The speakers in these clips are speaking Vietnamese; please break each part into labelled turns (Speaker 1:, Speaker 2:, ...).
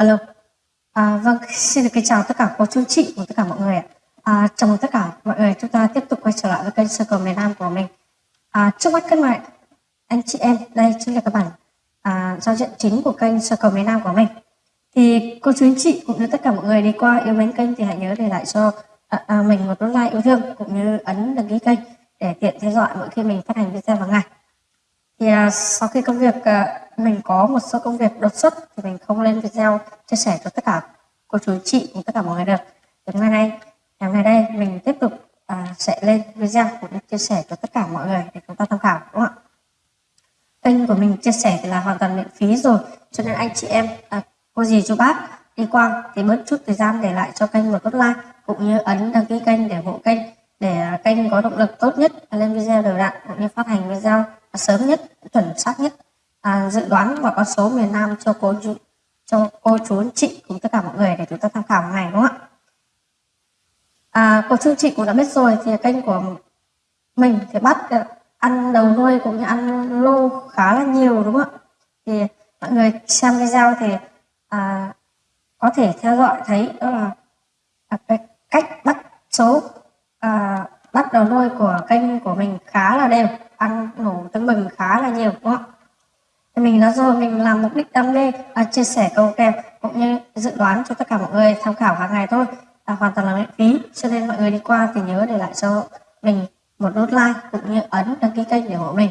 Speaker 1: Alo. À, vâng, xin được kính chào tất cả cô chú chị và tất cả mọi người ạ. À, chào mừng tất cả mọi người chúng ta tiếp tục quay trở lại với kênh Circle miền Nam của mình. À, trước mắt các bạn anh chị em, đây chính là các bạn à, giao diện chính của kênh Circle miền Nam của mình. Thì cô chú anh chị cũng như tất cả mọi người đi qua yêu mến kênh thì hãy nhớ để lại cho à, à, mình một nút like yêu thương cũng như ấn đăng ký kênh để tiện theo dõi mỗi khi mình phát hành video vào ngày. Thì à, sau khi công việc à, mình có một số công việc đột xuất thì mình không lên video chia sẻ cho tất cả cô chú chị cùng tất cả mọi người được. Thì ngày nay ngày nay đây mình tiếp tục à, sẽ lên video cũng chia sẻ cho tất cả mọi người để chúng ta tham khảo đúng không ạ? Kênh của mình chia sẻ thì là hoàn toàn miễn phí rồi cho nên anh chị em à, cô dì chú bác đi qua thì bớt chút thời gian để lại cho kênh một nút like cũng như ấn đăng ký kênh để ủng hộ kênh để kênh có động lực tốt nhất lên video đều đặn cũng như phát hành video sớm nhất chuẩn xác nhất à, dự đoán và con số miền Nam cho cô chú cho cô chú anh chị cùng tất cả mọi người để chúng ta tham khảo ngày đúng không ạ? À, cô chú chị cũng đã biết rồi thì kênh của mình thì bắt ờ, ăn đầu nuôi cũng như ăn lô khá là nhiều đúng không ạ? Thì mọi người xem video thì à, có thể theo dõi thấy đó là à, cái cách bắt số à, bắt đầu nuôi của kênh của mình khá là đều ăn nổ tưng bừng khá là nhiều đúng không ạ? Mình đã rồi mình làm mục đích đam mê à, chia sẻ câu kèm cũng như dự đoán cho tất cả mọi người tham khảo hàng ngày thôi. À, hoàn toàn là miễn phí cho nên mọi người đi qua thì nhớ để lại cho mình một nút like cũng như ấn đăng ký kênh để ủng hộ mình.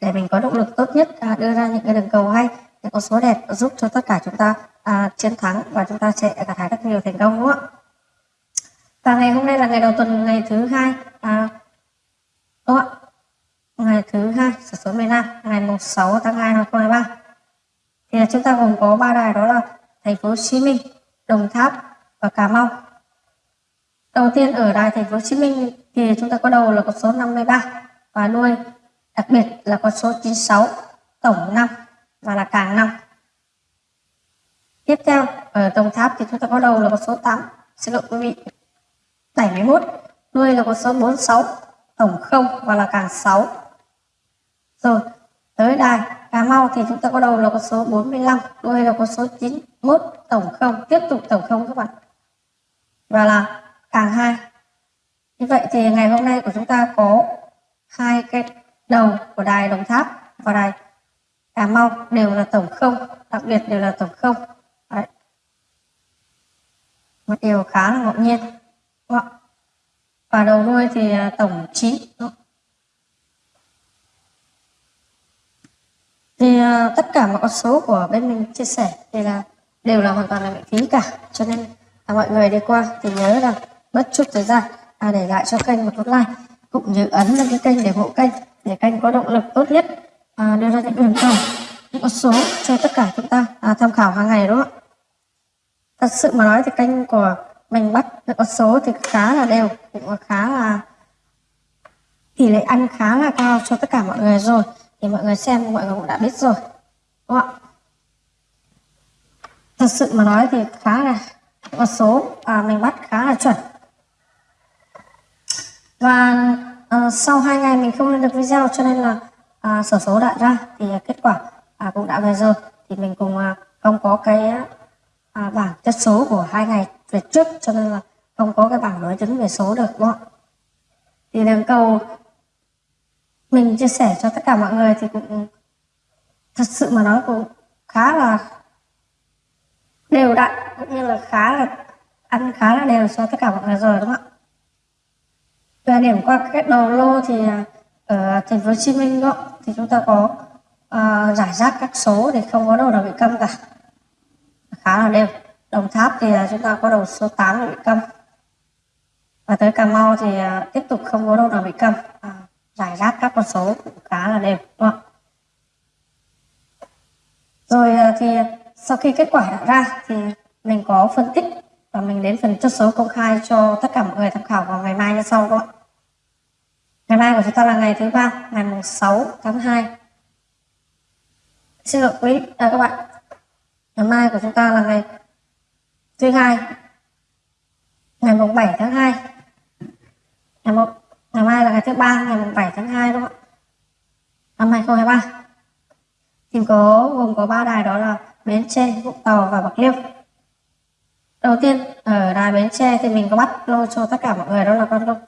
Speaker 1: Để mình có động lực tốt nhất à, đưa ra những cái đường cầu hay những con số đẹp giúp cho tất cả chúng ta à, chiến thắng và chúng ta sẽ gặt hái rất nhiều thành công đúng không ạ? Và ngày hôm nay là ngày đầu tuần ngày thứ hai à, đúng không ạ ngày thứ hai số số miền Nam ngày 6 tháng 2 năm 2023 thì là chúng ta gồm có ba đài đó là thành phố Hồ Chí Minh, Đồng Tháp và Cà Mau. Đầu tiên ở đài thành phố Hồ Chí Minh thì chúng ta có đầu là con số 53 và đuôi đặc biệt là con số 96 tổng năm và là càng năm. Tiếp theo ở Đồng Tháp thì chúng ta có đầu là con số 8 xin lỗi quý vị 71 đuôi là con số 46 tổng 0 và là càng 6 rồi, tới đài Cà Mau thì chúng ta có đầu là con số 45, đuôi là con số 91, tổng không, tiếp tục tổng không các bạn. Và là càng hai. Như vậy thì ngày hôm nay của chúng ta có hai cái đầu của đài Đồng Tháp và đài Cà Mau đều là tổng không, đặc biệt đều là tổng không. Đấy. Một điều khá là ngẫu nhiên. Và đầu đuôi thì à, tổng 9. Thì uh, tất cả mọi con số của bên mình chia sẻ thì là đều là hoàn toàn là miễn phí cả. Cho nên là mọi người đi qua thì nhớ là mất chút thời gian à, để lại cho kênh một nút like cũng như ấn lên cái kênh để hộ kênh để kênh có động lực tốt nhất à, đưa ra những đường cầu những con số cho tất cả chúng ta à, tham khảo hàng ngày đúng không ạ? Thật sự mà nói thì kênh của mình bắt những con số thì khá là đều cũng khá là tỷ lệ ăn khá là cao cho tất cả mọi người rồi thì mọi người xem mọi người cũng đã biết rồi đúng không ạ? Thật sự mà nói thì khá là con số à, mình bắt khá là chuẩn. Và à, sau hai ngày mình không lên được video cho nên là à, sổ số đã ra thì kết quả à, cũng đã về rồi. Thì mình cùng à, ờ, không có cái à, bảng chất số của hai ngày về trước cho nên là không có cái bảng đối chứng về số được đúng không ạ? Thì đường cầu mình chia sẻ cho tất cả mọi người thì cũng thật sự mà nói cũng khá là đều đặn cũng như là khá là ăn khá là đều cho tất cả mọi người rồi đúng không ạ? Về điểm qua kết đầu lô thì ở thành phố Hồ Chí Minh đó thì chúng ta có ờ, uh, giải rác các số thì không có đầu nào bị câm cả. Khá là đều. Đồng Tháp thì ờ, chúng ta có đầu số 8 bị câm. Và tới Cà Mau thì uh, tiếp tục không có đâu nào bị câm. Uh, giải rác các con số cũng khá là đẹp đúng không? Rồi ờ, thì sau khi kết quả đã ra thì mình có phân tích và mình đến phần chốt số công khai cho tất cả mọi người tham khảo vào ngày mai như sau các bạn. Ngày mai của chúng ta là ngày thứ ba, ngày 6 tháng 2. Xin lỗi quý à, các bạn. Ngày mai của chúng ta là ngày thứ hai, ngày 7 tháng 2. Ngày 1 ngày mai là ngày thứ ba ngày 7 tháng 2 đúng không ạ? Năm 2023 thì có gồm có ba đài đó là Bến Tre, Vũng Tàu và Bạc Liêu. Đầu tiên ở đài Bến Tre thì mình có bắt lô cho tất cả mọi người đó là con công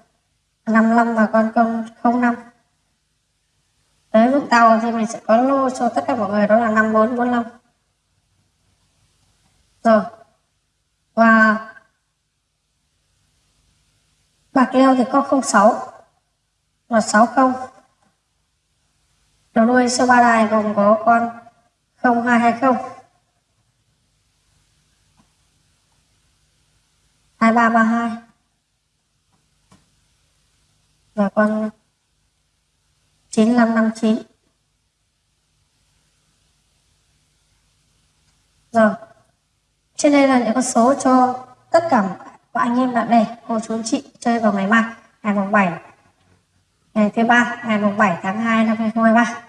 Speaker 1: 55 và con công 05 tới Vũng Tàu thì mình sẽ có lô cho tất cả mọi người đó là 5445 rồi và Bạc Liêu thì có 06 và 60 đầu đuôi số ba đài gồm có con 0220 2332 và con 9559 rồi. Trên đây là những con số cho tất cả các anh em bạn bè, cô chú chị chơi vào ngày mai, ngày mùng 7 ngày thứ ba ngày mùng 7 tháng 2 năm 2023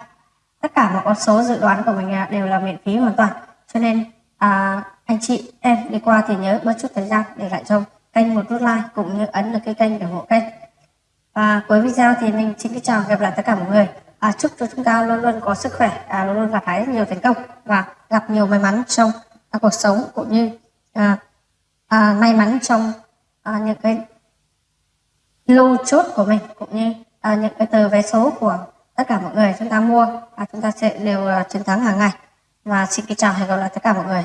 Speaker 1: tất cả mọi con số dự đoán của mình à, đều là miễn phí hoàn toàn. Cho nên à, anh chị em đi qua thì nhớ bớt chút thời gian để lại cho kênh một nút like cũng như ấn được cái kênh để ủng hộ kênh. Và cuối video thì mình xin kính chào gặp lại tất cả mọi người. À, chúc cho chúng ta luôn luôn có sức khỏe à, luôn luôn gặt hái nhiều thành công và gặp nhiều may mắn trong à, cuộc sống cũng như à, à, may mắn trong à, những cái lô chốt của mình cũng như à, những cái tờ vé số của tất cả mọi người chúng ta mua và chúng ta sẽ đều uh, chiến thắng hàng ngày. Và xin kính chào và hẹn gặp lại tất cả mọi người.